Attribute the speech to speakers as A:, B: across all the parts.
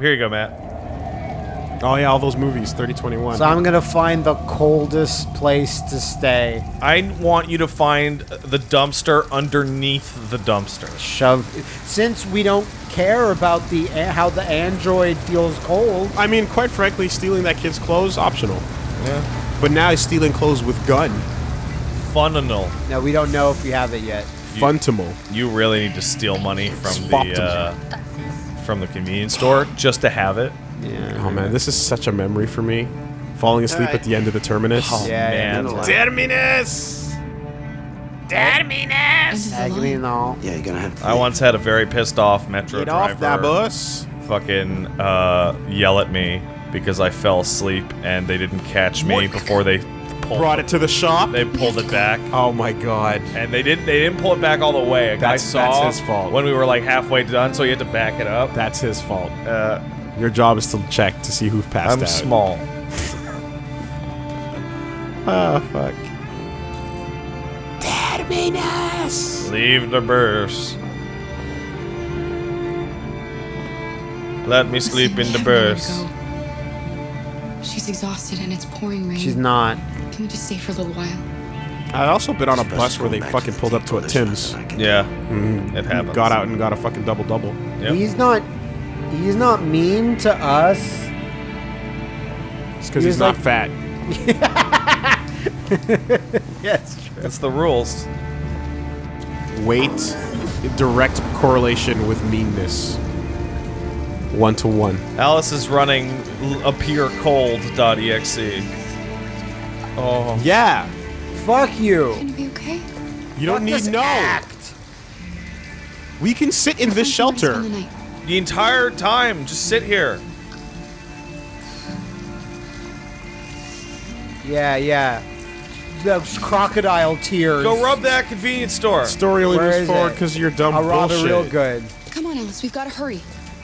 A: Here you go, Matt.
B: Oh yeah, all those movies, 3021.
C: So I'm gonna find the coldest place to stay.
A: I want you to find the dumpster underneath the dumpster.
C: Shove. Since we don't care about the how the android feels cold.
B: I mean, quite frankly, stealing that kid's clothes optional.
A: Yeah.
B: But now he's stealing clothes with gun.
A: Funnel.
C: No, we don't know if we have it yet.
B: Funtimal.
A: You really need to steal money from
B: It's
A: the uh, from the convenience store just to have it.
C: Yeah.
B: Oh man, this is such a memory for me. Falling asleep
D: Alright.
B: at the end of the terminus.
A: Oh,
C: Yeah, yeah,
A: man.
D: no lie.
B: Terminus.
C: Agony and all.
D: Yeah, you're gonna have to.
A: I once had a very pissed off metro
B: Get off that bus.
A: fucking uh, yell at me because I fell asleep and they didn't catch me before they pulled
B: Brought it to the shop.
A: They pulled it back.
B: Oh my god.
A: And they didn't. They didn't pull it back all the way. A guy
B: That's-
A: saw
B: that's his fault.
A: when we were like halfway done, so he had to back it up.
B: That's his fault.
A: Uh,
B: Your job is to check to see who passed
A: I'm
B: out.
A: small.
B: Oh fuck. Terminus.
A: Leave the bus. Let me sleep in the
E: We have nowhere to
A: bus.
E: She's exhausted and it's pouring rain.
C: She's not.
E: Can we just stay for a little while?
B: I also been on a bus where they fucking pulled up to a Tim's.
A: Yeah,
B: Mhm.
A: it happens.
B: Got out and got a fucking double double.
A: Yep.
C: He's not. He's not mean to us.
B: It's because
C: He's
B: he's, not
C: like-
B: fat.
C: Yes, true.
A: That's the rules.
B: Weight, direct correlation with meanness. One to one.
A: Alice is running l- appearcold.exe. Oh,
C: Yeah. Fuck you.
E: Gonna be okay?
B: You don't
C: Fuck
B: need
C: this
B: no.
C: act.
B: We can sit in this shelter.
E: the
A: the entire time, just sit here.
C: Yeah, yeah. Those crocodile tears.
A: Go rub that convenience store.
B: Story only
C: Where
B: moves forward because of your dumb
C: I'll rob
B: bullshit.
C: it real good.
E: Come on, Alice. We've got to hurry.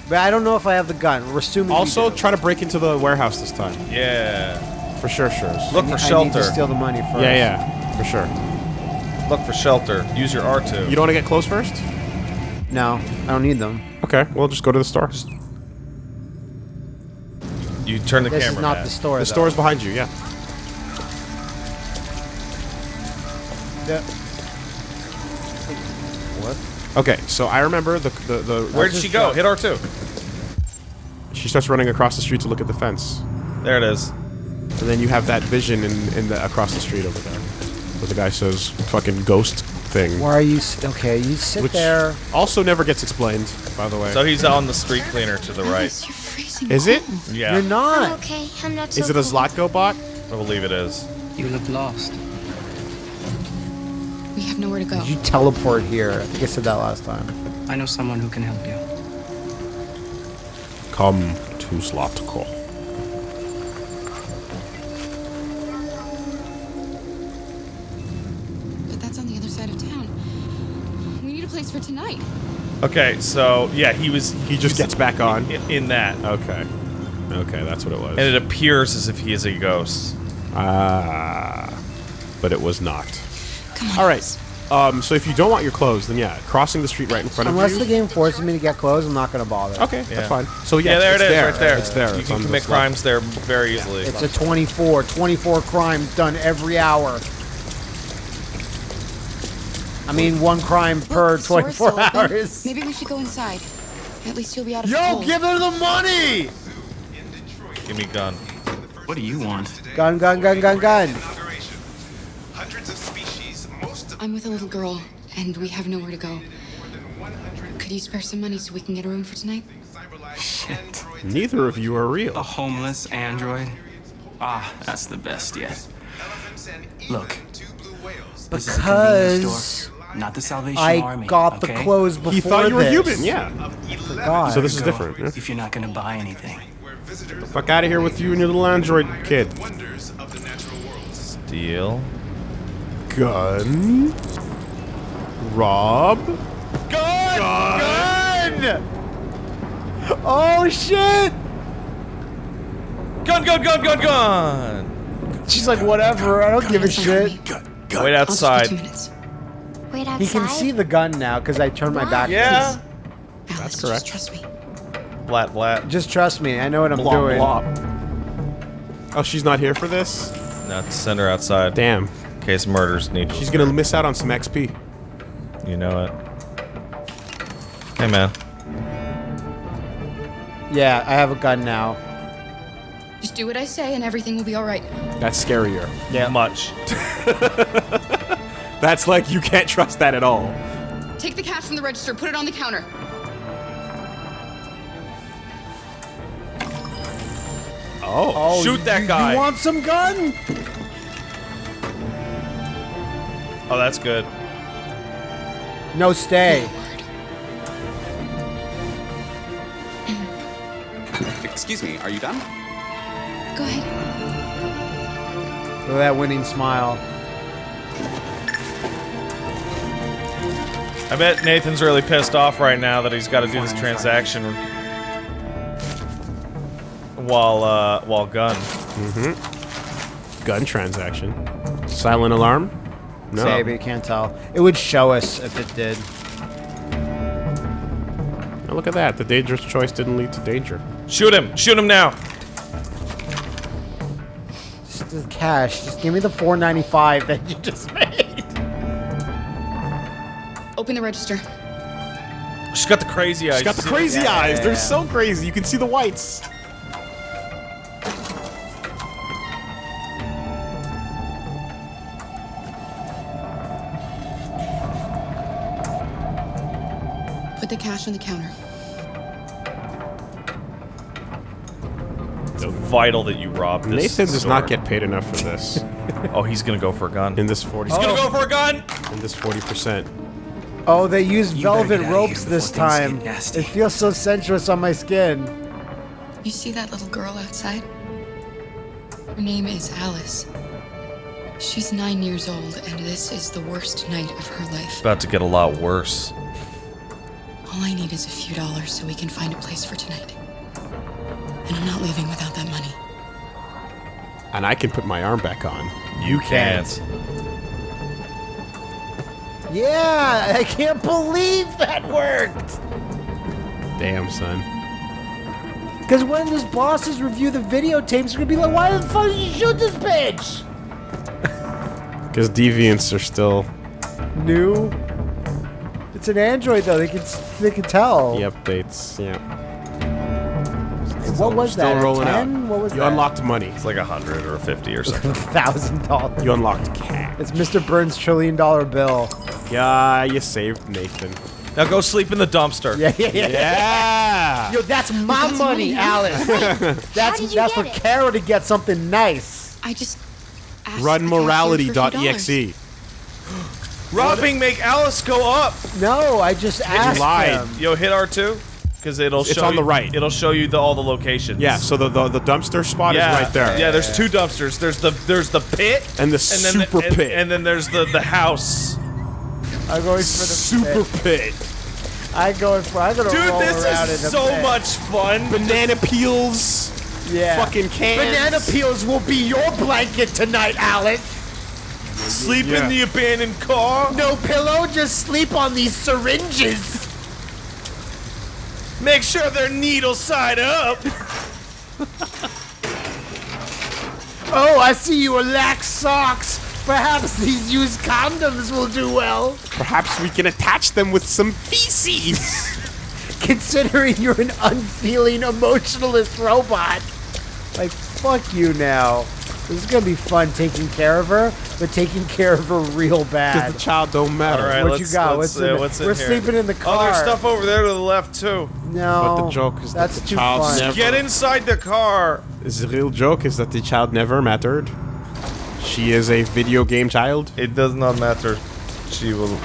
C: But I don't know if I have the gun. We're assuming. we
B: Also,
C: do.
B: try to break into the warehouse this time.
A: Yeah.
B: For sure, sure.
A: Look for
C: I need
A: shelter.
C: to steal the money first.
B: Yeah, yeah. For sure.
A: Look for shelter. Use your R2.
B: You don't want to get close first?
C: No, I don't need them.
B: Okay, well, just go to the store.
A: You turn the
C: This
A: camera.
C: is not
A: Matt.
C: the store.
B: The
C: though.
B: is behind you, yeah.
C: The-
B: Okay, so I remember the the, the
A: Where did she go? Hit R2.
B: she starts running across the street to look at the fence,
A: There it is.
B: And then you have that vision in in the across the street over there, where the guy says "fucking ghost thing,"
C: Why are you? s- Okay, you sit
B: which
C: there.
B: also never gets explained, by the way.
A: So he's on the street cleaner to the right.
E: You're freezing.
B: Is it?
E: cold.
A: Yeah,
C: You're not.
F: Okay, I'm not so
B: Is it a
F: cold.
B: Zlatko bot?
A: I believe it is.
G: You look lost.
E: We have nowhere to go.
C: Did you teleport here? I think I said that last time.
G: I know someone who can help you.
B: Come to Zlatko.
E: For tonight.
A: Okay, so yeah, he was.
B: He just gets back on.
A: in, in that,
B: Okay. Okay, that's what it was.
A: and it appears as if he is a ghost.
B: Ah, but it was not.
E: Come on.
B: All
E: Alice.
B: right. Um, so if you don't want your clothes, then yeah, crossing the street right in front
C: Unless
B: of you.
C: Unless the game forces me to get clothes, I'm not gonna bother.
B: Okay,
A: Yeah.
B: that's fine. So
A: Yeah,
B: yes,
A: there
B: it's there.
A: right there.
B: It's there.
A: You
B: It's
A: can commit crimes there very easily.
C: It's a 24. 24 crimes done every hour. I mean, one crime per
E: Look, the store's
C: 24
E: still
C: hours.
E: Maybe we should go inside. At least you'll be out of the
C: Yo,
E: cold.
C: give her the money!
A: Give me gun.
G: What do you want?
C: Gun, gun, gun, gun, gun.
E: I'm with a little girl, and we have nowhere to go. Could you spare some money so we can get a room for tonight?
G: Shit.
B: Neither of you are real.
G: A homeless android? Ah, that's the best yet. Look. This is a convenience
C: Because
G: store, not the Salvation
C: I
G: Army.
C: got the
G: okay?
C: clothes before
B: He thought you were
C: this.
B: human. Yeah.
C: God.
B: So this is different. yeah.
G: If you're not gonna buy anything.
B: Fuck out of here with you and your little android kid.
A: Deal.
B: Gun. Rob.
C: Gun! Gun Oh shit!
A: Gun, gun, gun, gun, gun.
C: She's like, whatever, I don't give a shit.
A: Wait
E: I'll just be
A: outside.
E: Two minutes.
F: Wait outside.
C: He can see the gun now because I turned my back.
A: Yeah.
E: Alice,
B: correct.
E: Just trust me.
A: Blat blat.
C: Just trust me. I know what I'm
B: Blop,
C: doing.
B: blop. Oh, she's not here for this?
A: No, send her outside.
B: Damn.
A: In case murders need.
B: She's gonna miss out on some XP.
A: You know it. Hey man.
C: Yeah, I have a gun now.
E: Just do what I say and everything will be alright.
B: That's scarier.
C: Yeah.
A: Much.
B: That's like you can't trust that at all.
E: Take the cash from the register, put it on the counter.
B: Oh.
A: oh shoot that
C: you,
A: guy.
C: You want some gun?
A: Oh, that's good.
C: No, stay.
D: Excuse me, are you done?
E: Go ahead.
C: Look at that winning smile.
A: I bet Nathan's really pissed off right now that he's got to do this transaction while uh while gun.
B: Gun transaction. Silent alarm? No.
C: Maybe, you can't tell. It would show us if it did.
B: Oh, look at that. The dangerous choice didn't lead to danger.
A: Shoot him! Shoot him now!
C: Just the cash. Just give me the 495 that you just made.
E: Open the register.
A: She's got the crazy eyes.
B: She's got the
A: You see
B: crazy
C: Yeah, yeah,
B: eyes.
C: yeah,
B: They're so crazy. You can see the whites.
E: Put the cash on the counter.
A: It's vital that you rob this
B: Nathan does
A: store.
B: not get paid enough for this.
A: Oh, he's gonna go for a gun.
B: in this 40
A: He's gonna oh. go for a gun!
B: in this 40%.
C: Oh, they used
G: You
C: velvet
G: get out of
C: ropes this
G: before things get
C: time. It feels so sensuous on my skin.
E: You see that little girl outside? Her name is Alice. She's nine years old, and this is the worst night of her life.
A: About to get a lot worse.
E: All I need is a few dollars so we can find a place for tonight. And I'm not leaving without that money.
B: And I can put my arm back on.
A: You can't.
C: Yeah, I can't believe that worked.
B: Damn, son.
C: Because when his bosses review the videotapes, they're gonna be like, "Why the fuck did you shoot this bitch?"
B: Because deviants are still.
C: New. It's an android though. They can they can tell.
B: The updates. Yeah.
C: What was
B: Still
C: that?
B: rolling
C: a
B: out.
C: What was
B: You
C: that?
B: unlocked money.
A: It's like a hundred or fifty or something.
C: thousand dollars.
B: You unlocked cash.
C: It's Mr. Burns' trillion dollar bill.
B: Yeah, you saved Nathan.
A: now go sleep in the dumpster.
C: Yeah, yeah, yeah.
B: Yeah.
C: Yo, that's my money, Alice. that's
F: did you
C: that's
F: get
C: for
F: it?
C: Kara to get something nice.
E: I just asked the cashier for a few dollars.
B: Runmorality.exe.
A: Robbing make Alice go up.
C: No, I just asked You
B: lied.
C: them.
A: Yo, hit R two, because it'll
B: It's
A: show
B: on
A: you,
B: the right.
A: It'll show you the, all the locations.
B: Yeah, so the, the the dumpster spot
A: yeah,
B: is right there.
A: Yeah, there's two dumpsters. There's the there's the pit
B: And the
A: and then
B: super
A: the, and,
B: pit.
A: and then there's the the house.
C: I'm going for the
B: Super
C: pit.
B: pit.
C: I'm going for. I'm gonna
A: Dude,
C: roll
A: this
C: around
A: is
C: in the
A: so
C: pit.
A: much fun.
B: Banana peels.
C: Yeah.
B: Fucking cans.
C: Banana peels will be your blanket tonight, Alice.
A: Sleep
B: Yeah.
A: in the abandoned car.
C: No pillow, just sleep on these syringes.
A: Make sure they're needle side up.
C: Oh, I see you lack socks. Perhaps these used condoms will do well.
B: Perhaps we can attach them with some feces.
C: Considering you're an unfeeling, emotionalist robot. Like, fuck you now. This is gonna be fun taking care of her, but taking care of her real
B: Because
C: bad.
B: the child don't matter.
A: All right,
C: What you
A: let's,
C: got?
A: Let's,
C: What's in
A: uh,
C: it?
A: what's in
C: We're
A: here?
C: sleeping in the
A: Oh, there's stuff over there to the left too.
C: No.
B: But the joke is that the
C: too
B: child
C: fun.
B: never-
A: Get inside the car.
B: The real joke is that the child never mattered. She is a video game child.
A: It does not matter. She will.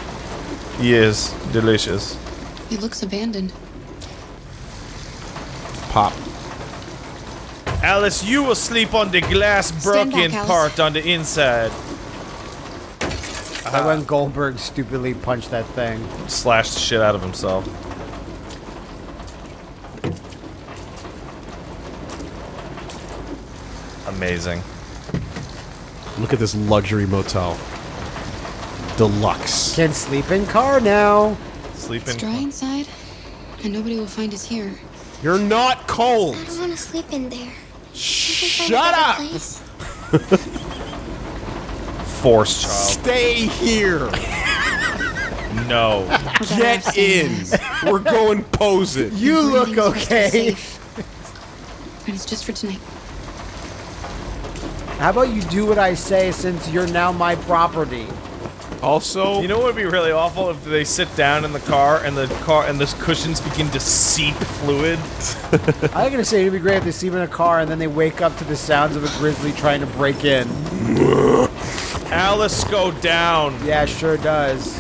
A: Yes, delicious.
E: He looks abandoned.
B: Pop.
A: Alice, you will sleep on the glass broken
E: back, Alice.
A: part on the inside.
C: Like when Goldberg stupidly punched that thing.
A: Slashed the shit out of himself. Amazing.
B: Look at this luxury motel. Deluxe.
C: Can sleep in car now.
A: Sleeping.
E: It's dry inside, and nobody will find us here.
B: You're not cold.
F: I don't want to sleep in there.
B: Shut up.
A: Force child.
B: Stay here.
A: No.
B: Get in. We're going posing.
C: You look
E: Everything's supposed to be
C: okay.
E: safe. And it's just for tonight.
C: How about you do what I say since you're now my property?
B: Also,
A: You know what would be really awful if they sit down in the car and the car and the cushions begin to seep fluid.
C: I'm gonna say it'd be great if they sleep in a car and then they wake up to the sounds of a grizzly trying to break in.
A: Alice, go down.
C: Yeah, sure does.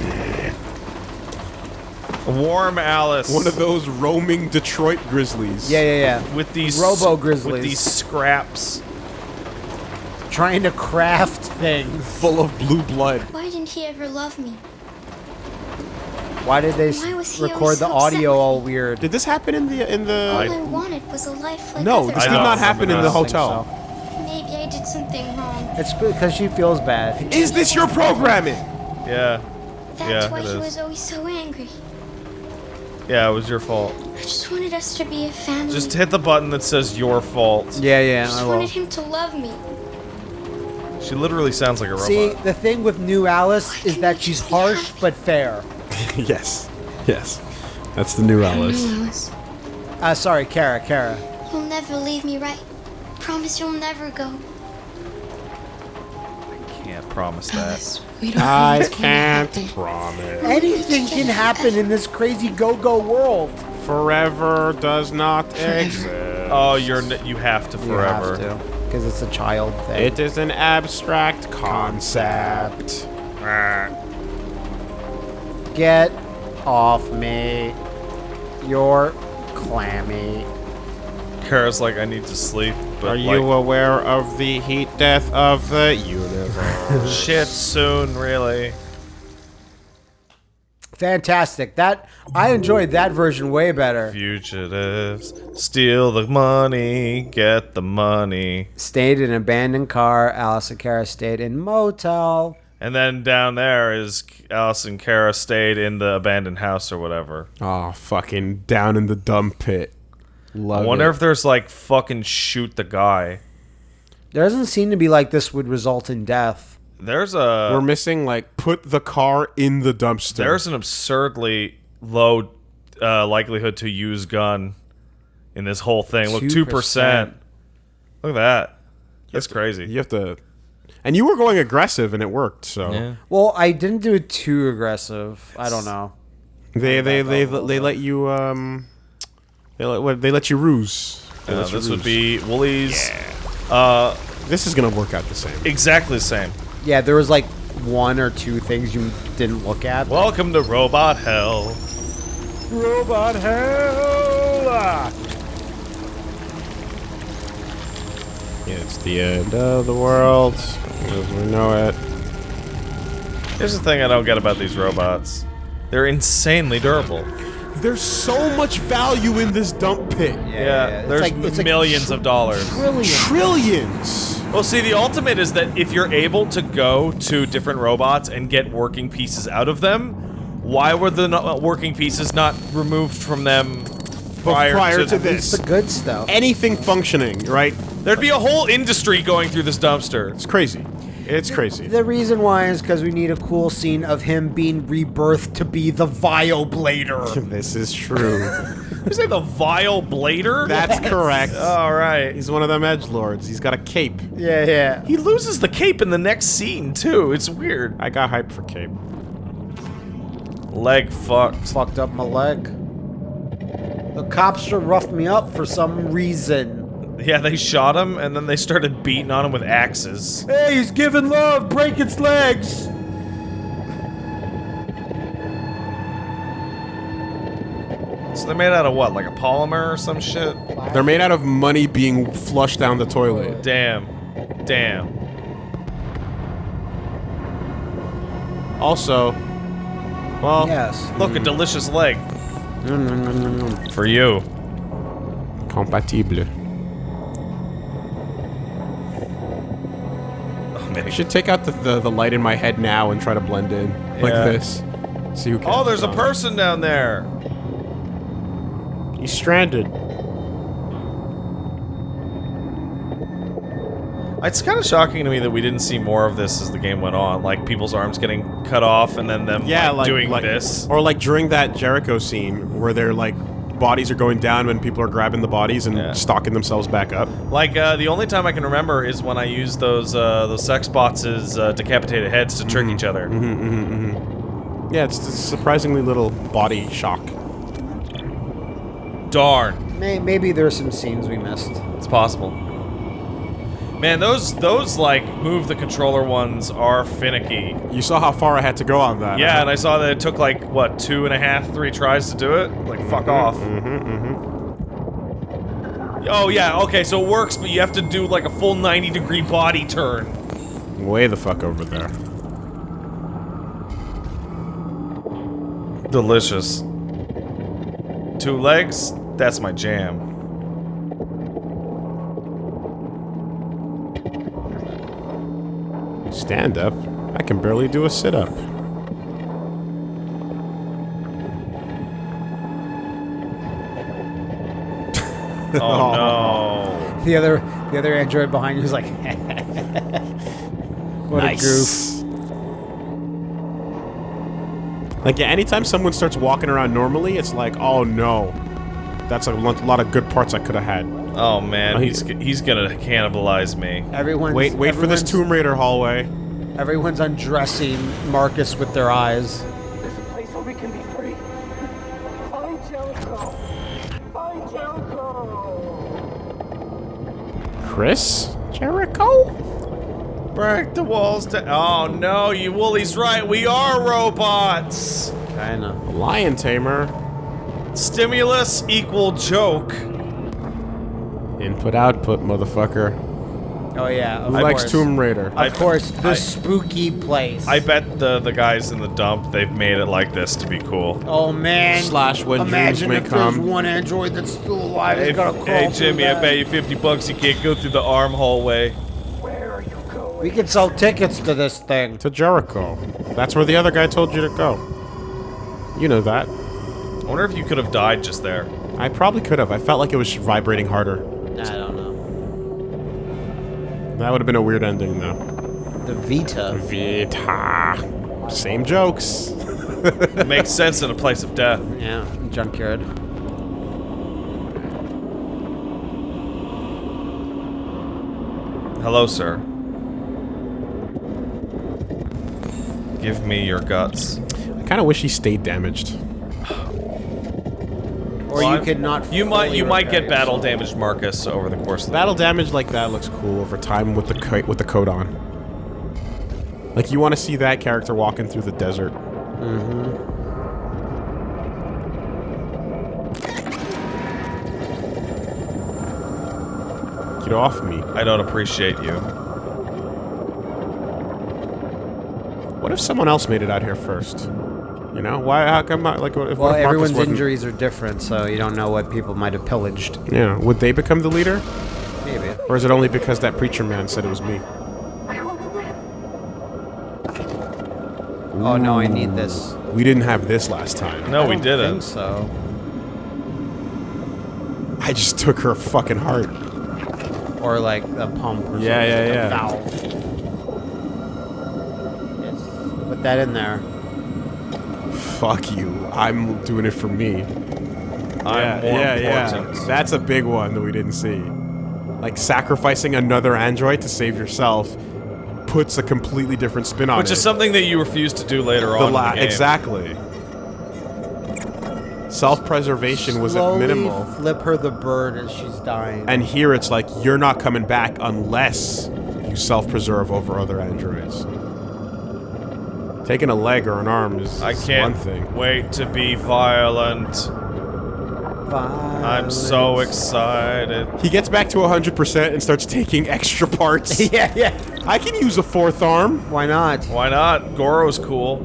A: Warm Alice.
B: one of those roaming Detroit Grizzlies.
C: Yeah, yeah, yeah.
A: with these
C: Robo
A: With
C: Grizzlies.
A: these scraps.
C: Trying to craft things.
B: Full of blue blood.
F: Why didn't he ever love me?
C: Why did they
F: Why was he
C: record
F: always
C: the
F: so
C: audio all weird?
B: Did this happen in the in the?
F: All
B: the?
F: I, wanted was a life like
B: No,
F: others.
B: this
A: I
B: did
A: know,
B: not happen in the
A: that.
B: hotel.
F: Maybe I did something wrong.
C: It's because she feels bad.
B: Is this your programming?
A: Yeah.
F: That's
A: Yeah,
F: why
A: it
F: he
A: is.
F: was always so angry.
A: Yeah, it was your fault.
F: I just wanted us to be a family.
A: Just hit the button that says your fault.
C: Yeah,
F: I
C: yeah,
F: just
C: I will.
F: wanted him to love me.
A: She literally sounds like a robot.
C: See, the thing with new Alice is that she's harsh but fair.
B: yes. Yes. That's the new Alice.
E: No, Alice.
C: Uh, sorry, Kara, Kara.
F: You'll never leave me, right? Promise you'll never go.
A: I can't promise that.
E: Alice. We don't
B: I
E: what's going to
B: can't
E: happen.
B: promise.
C: Anything can happen in this crazy go-go world.
B: Forever does not exist.
A: Oh, you're n- you have to forever.
C: You have to, because it's a child thing.
B: It is an abstract concept.
C: Get off me. You're clammy.
A: Kara's like, I need to sleep, but
B: Are
A: like,
B: you aware of the heat death of the universe?
A: shit soon, really.
C: Fantastic. That I enjoyed that version way better.
A: Fugitives, steal the money, get the money.
C: Stayed in an abandoned car. Alice and Kara stayed in motel.
A: And then down there is Alice and Kara stayed in the abandoned house or whatever.
B: oh, fucking down in the dump pit. Love
A: I wonder
B: it.
A: if there's like fucking shoot the guy.
C: There doesn't seem to be like this would result in death.
A: There's a
B: We're missing like put the car in the dumpster.
A: there's an absurdly low uh, likelihood to use gun in this whole thing. Look, two
C: 2%.
A: Look at that. That's crazy.
B: you have to, and you were going aggressive and it worked. So
A: Yeah.
C: Well, I didn't do it too aggressive. I don't know.
B: they they they they let you um they let what they let you ruse. They
A: Uh,
B: let you
A: this would be Woolies. Uh,
B: This is gonna work out the same.
A: exactly the same.
C: Yeah, there was like one or two things you didn't look at.
A: Welcome to Robot Hell.
C: Robot hell!
B: It's the end of the world as we know it.
A: Here's the thing I don't get about these robots. They're insanely durable.
B: There's so much value in this dump pit.
A: Yeah,
C: it's
A: there's
C: like- it's like
A: millions
C: tr-
A: of dollars.
C: Trillions.
B: Trillions.
A: Well, see, the ultimate is that if you're able to go to different robots and get working pieces out of them, why were the no- working pieces not removed from them prior,
B: prior
A: to,
B: to this.
C: the good stuff.
B: Anything functioning, right?
A: There'd be a whole industry going through this dumpster.
B: It's crazy. It's crazy.
C: The reason why is because we need a cool scene of him being rebirthed to be the Vioblader.
B: This is true.
A: You say the vile blader?
B: That's correct.
A: all right.
B: He's one of them edge lords. He's got a cape.
C: yeah, yeah.
A: He loses the cape in the next scene too. It's weird.
B: I got hype for cape.
A: Leg fucked.
C: Fucked up my leg. The cops should rough me up for some reason.
A: Yeah, they shot him and then they started beating on him with axes.
C: Hey, he's giving love, break its legs.
A: So they're made out of what? Like a polymer or some shit?
B: They're made out of money being flushed down the toilet.
A: Damn. Damn.
B: Also, well,
C: Yes.
A: Look, a hmm. delicious leg. For you.
B: compatible.
A: Oh, man.
B: I should take out the, the, the light in my head now and try to blend in like
A: Yeah.
B: this. See who.
A: Oh, there's a person down there.
B: He's stranded.
A: It's kind of shocking to me that we didn't see more of this as the game went on. Like, people's arms getting cut off and then them
B: yeah,
A: like,
B: like
A: doing
B: like,
A: this.
B: Or like during that Jericho scene where they're like, bodies are going down when people are grabbing the bodies and
A: yeah.
B: stocking themselves back up.
A: Like, uh, the only time I can remember is when I used those uh, those sex bots' uh, decapitated heads to trick mm -hmm. each other.
B: Mm -hmm, mm -hmm, yeah, it's surprisingly little body shock.
A: Darn,
C: May, maybe there's some scenes we missed.
A: it's possible. Man, those those like move the controller ones are finicky.
B: You saw how far I had to go on that.
A: Yeah, and I saw that it took like what two and a half, three tries to do it. Like fuck mm-hmm, off. Mm-hmm, mm-hmm. Oh yeah, okay, so it works, but you have to do like a full 90 degree body turn.
B: Way the fuck over there.
A: Delicious. Two legs? That's my jam.
B: Stand up? I can barely do a sit up.
A: Oh no.
C: The other the other android behind you is like, what a goof.
B: Like, yeah, anytime someone starts walking around normally, it's like, oh no. That's a lot of good parts I could have had.
A: Oh man,
B: Oh,
A: he's he's gonna cannibalize me.
C: Everyone's
B: Wait, wait for this Tomb Raider hallway.
C: Everyone's undressing Marcus with their eyes.
H: There's a place where we can be free. Find Jericho. Find Jericho.
B: Chris? Jericho?
A: Break the walls down. Oh no, you Woolie's right. We are robots.
C: Kinda.
B: Lion Tamer.
A: Stimulus equal joke.
B: Input output, motherfucker.
C: Oh yeah. Of
B: Who likes
C: course.
B: Tomb Raider?
A: I-
C: Of course, the
A: I-
C: spooky place.
A: I bet the the guys in the dump they've made it like this to be cool.
C: Oh man.
B: Slash when
C: Imagine
B: dreams may
C: if there's
B: come.
C: one android that's still alive.
A: Hey,
C: He's gonna crawl
A: hey Jimmy, I bet you 50 bucks you can't go through the arm hallway.
C: We could sell tickets to this thing.
B: to Jericho. That's where the other guy told you to go. You know that.
A: I wonder if you could have died just there.
B: I probably could have. I felt like it was vibrating harder.
C: I don't know.
B: That would have been a weird ending, though.
C: The Vita.
B: Vita. Same jokes.
A: Makes sense in a place of death.
C: Yeah, junkyard.
A: Hello, sir. Give me your guts.
B: I kind of wish he stayed damaged.
C: Or
A: Well,
C: you
A: I'm-
C: could not.
A: You might you might
C: repair
A: get battle
C: yourself.
A: damaged Marcus over the course of the
B: Battle damage like that looks cool over time with the co- with the coat on. Like you want to see that character walking through the desert. Mm-hmm. Get off me.
A: I don't appreciate you.
B: What if someone else made it out here first? You know, why? How come? I- Like, what if,
C: Well,
B: what if
C: everyone's
B: wasn't-
C: injuries are different, so you don't know what people might have pillaged.
B: Yeah, would they become the leader,
C: Maybe.
B: or is it only because that preacher man said it was me?
C: Oh no, I need this.
B: We didn't have this last time.
A: No, we
C: don't
A: didn't.
C: Think so.
B: I just took her fucking heart.
C: Or like a pump. Or
B: Yeah,
C: something,
B: yeah,
C: like
B: yeah.
C: A valve. Yes. Put that in there.
B: Fuck you. I'm doing it for me.
A: I'm
B: yeah,
A: more
B: yeah,
A: important.
B: yeah. That's a big one that we didn't see. Like sacrificing another android to save yourself puts a completely different spin on
A: Which is something that you refuse to do later
B: the
A: on.
B: la-
A: in the game.
B: exactly. Self-preservation was at
C: Slowly
B: minimal.
C: Flip her the bird as she's dying.
B: And here it's like you're not coming back unless you self-preserve over other androids. Taking a leg or an arm is
A: I
B: is
A: can't
B: one thing.
A: wait to be violent. I'm so excited.
B: He gets back to 100% and starts taking extra parts.
C: yeah, yeah.
B: I can use a fourth arm.
C: Why not?
A: Why not? Goro's cool.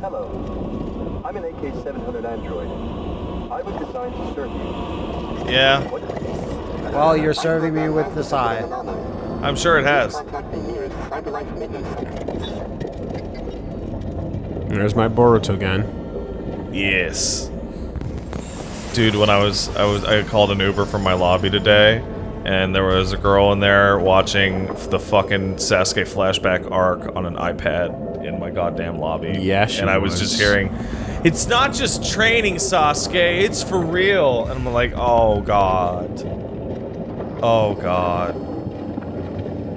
H: Hello. I'm an AK-700 android. I was designed to serve you.
A: Yeah,
C: Well, you're serving me with this eye.
A: I'm sure it has.
B: There's my Boruto gun.
A: Yes. Dude, when I was I was I called an Uber from my lobby today, and there was a girl in there watching the fucking Sasuke flashback arc on an iPad in my goddamn lobby.
B: Yeah, she
A: and I was,
B: was.
A: just hearing, "It's not just training, Sasuke. It's for real." And I'm like, "Oh god, oh god,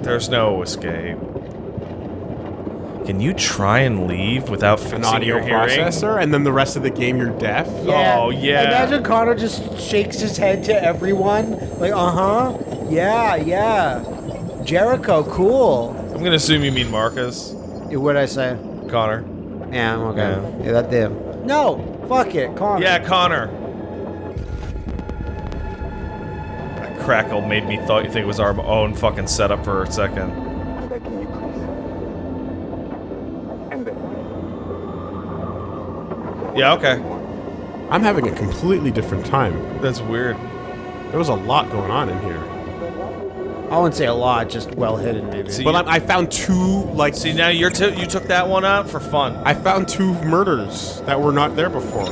A: there's no escape." Can you try and leave without fixing
B: An audio
A: your hearing?
B: processor, and then the rest of the game you're deaf.
A: Oh, yeah.
C: Imagine Connor just shakes his head to everyone, like, uh huh, yeah, yeah. Jericho, cool.
A: I'm gonna assume you mean Marcus,
C: What'd I say?
A: Connor.
C: Yeah, I'm okay.
A: Yeah.
C: Yeah, that did. No, fuck it, Connor.
A: Yeah, Connor. That crackle made me thought you think it was our own fucking setup for a second.
H: Begging you, please. And then,
A: Yeah, okay.
B: I'm having a completely different time.
A: That's weird.
B: There was a lot going on in here.
C: I wouldn't say a lot, just well hidden, maybe.
A: See,
B: But
A: you-
B: I, I found two, like,
A: see now you're t- you took that one out for fun.
B: I found two murders that were not there before.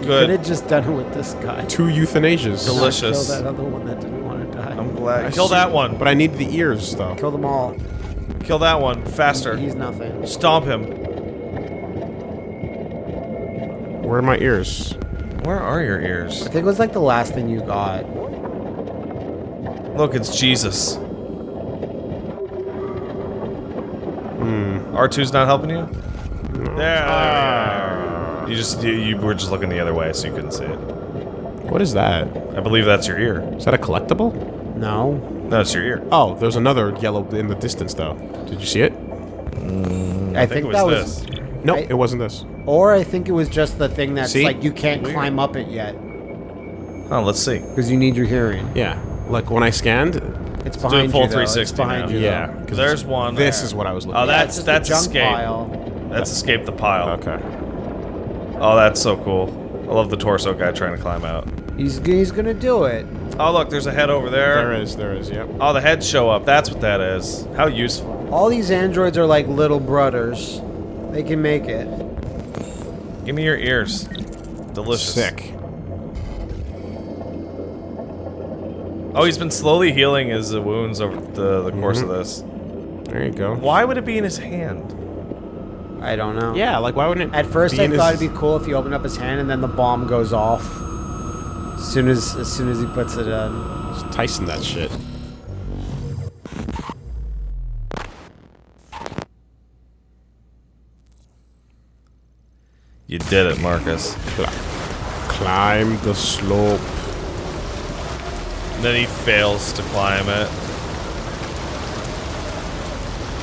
A: Good.
C: Could have just done it with this guy.
B: Two euthanasias.
A: Delicious.
C: Kill that other one that didn't want to die.
A: I'm glad.
B: I
A: Kill
B: see-
A: that one.
B: But I need the ears, though.
C: Kill them all.
A: Kill that one faster.
C: He's nothing.
A: Stomp him.
B: Where are my ears?
A: Where are your ears?
C: I think it was like the last thing you got.
A: Look, it's Jesus.
B: Hmm.
A: R2's not helping you? There, there we are. You just you, you were just looking the other way, so you couldn't see it.
B: What is that?
A: I believe that's your ear.
B: Is that a collectible?
C: No.
A: No, it's your ear.
B: Oh, there's another yellow in the distance, though. Did you see it?
C: I,
A: I
C: think,
A: think it
C: that
A: was
C: was.
A: this.
B: No,
C: I-
B: it wasn't this.
C: Or I think it was just the thing that's
B: See?
C: like you can't climb up it yet
A: Oh, let's see.
C: because you need your hearing.
B: Yeah. Like when I scanned,
C: It's
A: doing
C: behind
A: full
C: you. Though. It's
A: 360
C: behind
A: now.
C: you.
B: yeah.
C: though.
B: 'cause
A: There's one.
B: This
A: there.
B: is what I was oh, looking
A: Oh,
B: at.
C: Yeah,
A: that's
C: it's just
A: that's
C: junk
A: escape.
C: pile.
A: That's escape the pile.
B: Okay.
A: Oh, that's so cool. I love the torso guy trying to climb out.
C: He's he's gonna do it.
A: Oh, look, there's a head over there.
B: There is, there is, yep.
A: Oh, the heads show up. That's what that is. How useful.
C: All these androids are like little brothers. They can make it.
A: Give me your ears. Delicious.
B: Sick.
A: Oh, he's been slowly healing his uh, wounds over the, the course of this.
B: There you go.
A: Why would it be in his hand?
C: I don't know.
B: Yeah, like why wouldn't it?
C: At first,
B: be
C: I
B: in
C: thought
B: his-
C: it'd be cool if you open up his hand and then the bomb goes off. As soon as as soon as he puts it in.
B: Just Tyson that shit.
A: Did it, Marcus.
B: Climb the slope.
A: And then he fails to climb it.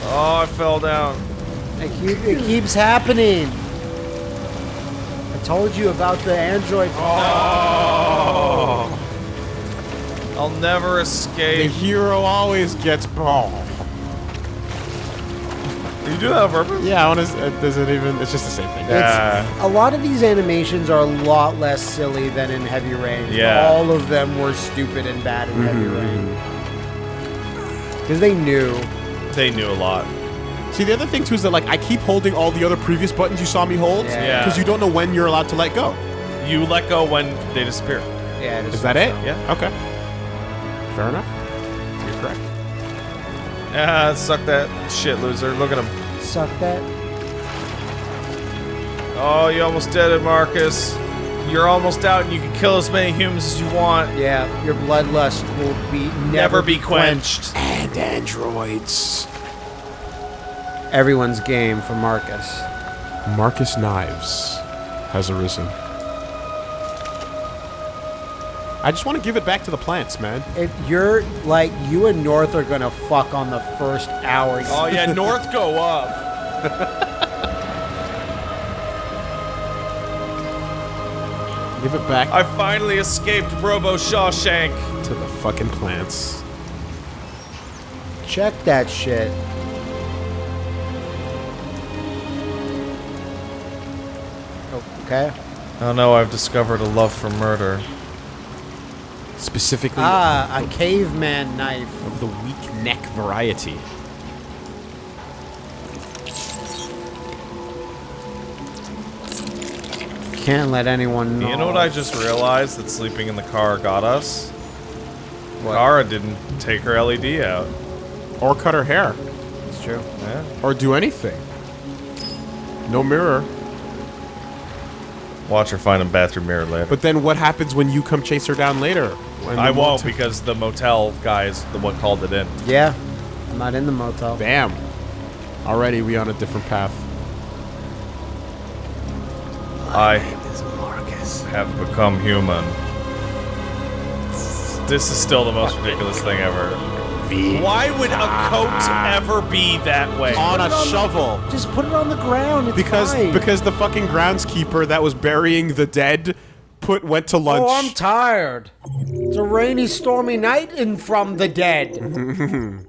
A: Oh, I fell down.
C: It, keep, it keeps happening. I told you about the android.
A: Oh. I'll never escape.
B: The hero always gets ball.
A: You do that on purpose?
B: Yeah, I want to. Uh, does it even? It's just the same thing.
A: Yeah.
C: A lot of these animations are a lot less silly than in Heavy Rain.
A: Yeah.
C: All of them were stupid and bad in Heavy
B: Mm-hmm.
C: Rain. Because they knew.
A: They knew a lot.
B: See, the other thing too is that like I keep holding all the other previous buttons you saw me hold
C: Yeah.
B: because you don't know when you're allowed to let go.
A: You let go when they disappear.
C: Yeah, it
B: Is that it?
A: Yeah.
B: Okay. Fair enough. You're.
A: Ah, suck that shit, loser. Look at him.
C: Suck that.
A: Oh, you almost did it, Marcus. You're almost out, and you can kill as many humans as you want.
C: Yeah, your bloodlust will be never,
A: Never be quenched.
B: And androids.
C: Everyone's game for Marcus.
B: Marcus Knives has arisen. I just want to give it back to the plants, man.
C: If you're like you and North are gonna fuck on the first hour.
A: Oh yeah, north go up.
B: Give it back
A: I finally escaped Robo Shawshank.
B: to the fucking plants.
C: Check that shit. Oh, Okay.
A: Oh no, I've discovered a love for murder.
B: Specifically
C: Ah, a caveman knife.
B: of the weak neck variety.
C: Can't let anyone know.
A: You know what I just realized that sleeping in the car got us? Kara didn't take her LED out.
B: Or cut her hair.
C: It's true.
A: Yeah.
B: Or do anything. No mirror.
A: Watch her find a bathroom mirror later.
B: But then what happens when you come chase her down later? When
A: I won't
B: motel-
A: because the motel guy is the one called it in.
C: Yeah. I'm not in the motel.
B: Bam. Already we on a different path.
A: I have become human. This is still the most ridiculous thing ever. Why would a coat ever be that way?
B: On a
C: it on the-
B: shovel.
C: Just put it on the ground. It's
B: Because
C: fine.
B: because the fucking groundskeeper that was burying the dead put went to lunch.
C: Oh, I'm tired. It's a rainy, stormy night in From the Dead.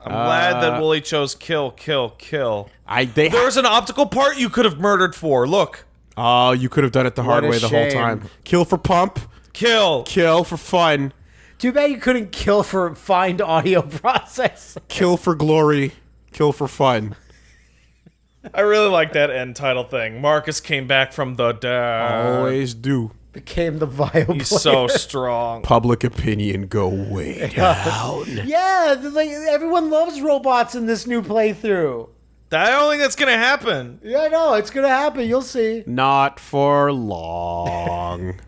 A: I'm glad that uh, Woolie chose kill, kill, kill.
B: I they
A: There's an optical part you could have murdered for. Look.
B: Oh, you could have done it the hard way the whole time. Kill for pump,
A: Kill.
B: kill for fun,
C: Too bad you couldn't kill for find audio process.
B: kill for glory, kill for fun.
A: I really like that end title thing. Marcus came back from the dead.
B: Always do.
C: Became the vile
A: He's
C: player.
A: so strong.
B: Public opinion go way down.
C: Yeah, like everyone loves robots in this new playthrough.
A: I don't think that's gonna happen.
C: Yeah, I know it's gonna happen. You'll see.
B: Not for long.